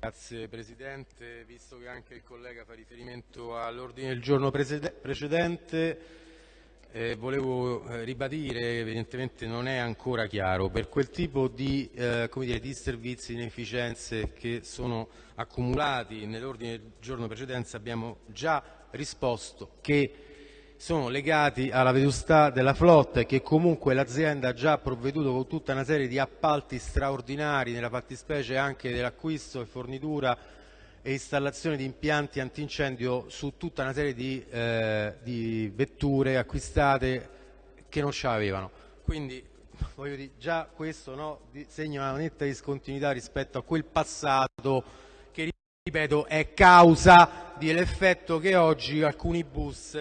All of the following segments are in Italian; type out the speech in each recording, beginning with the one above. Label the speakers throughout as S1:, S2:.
S1: Grazie Presidente, visto che anche il collega fa riferimento all'ordine del giorno precedente, eh, volevo eh, ribadire evidentemente non è ancora chiaro. Per quel tipo di, eh, dire, di servizi, inefficienze che sono accumulati nell'ordine del giorno precedente abbiamo già risposto che sono legati alla vetustà della flotta e che comunque l'azienda ha già provveduto con tutta una serie di appalti straordinari, nella fattispecie anche dell'acquisto e fornitura e installazione di impianti antincendio su tutta una serie di, eh, di vetture acquistate che non ce l'avevano. Quindi voglio dire, già questo no, segna una netta discontinuità rispetto a quel passato che, ripeto, è causa dell'effetto che oggi alcuni bus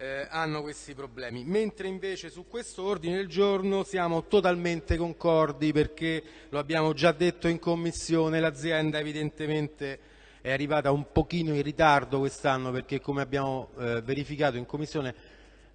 S1: eh, hanno questi problemi, mentre invece su questo ordine del giorno siamo totalmente concordi perché lo abbiamo già detto in commissione, l'azienda evidentemente è arrivata un pochino in ritardo quest'anno perché come abbiamo eh, verificato in commissione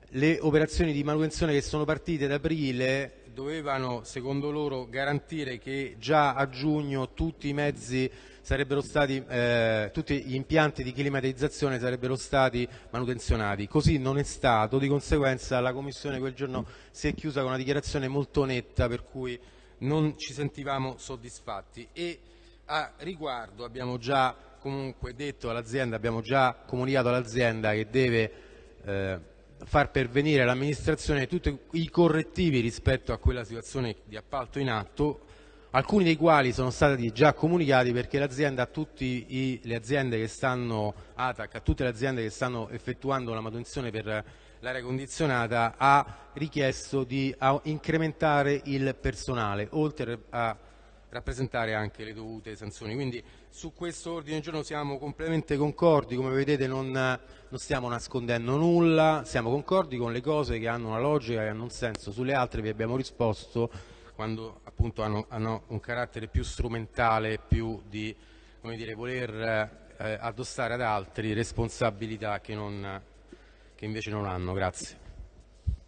S1: le operazioni di manutenzione che sono partite ad aprile dovevano secondo loro garantire che già a giugno tutti i mezzi sarebbero stati, eh, tutti gli impianti di climatizzazione sarebbero stati manutenzionati. Così non è stato, di conseguenza la Commissione quel giorno si è chiusa con una dichiarazione molto netta per cui non ci sentivamo soddisfatti. E a riguardo abbiamo già comunque detto all'azienda, abbiamo già comunicato all'azienda che deve eh, far pervenire all'amministrazione tutti i correttivi rispetto a quella situazione di appalto in atto alcuni dei quali sono stati già comunicati perché l'azienda a tutte le aziende che stanno effettuando la manutenzione per l'aria condizionata ha richiesto di incrementare il personale oltre a rappresentare anche le dovute sanzioni. Quindi su questo ordine del giorno siamo completamente concordi, come vedete non, non, stiamo nascondendo nulla, siamo concordi con le cose che hanno una logica e hanno un senso, sulle altre vi abbiamo risposto quando appunto hanno, hanno un carattere più strumentale, più di dire, voler eh, addossare ad altri responsabilità che, non, che invece non hanno. Grazie.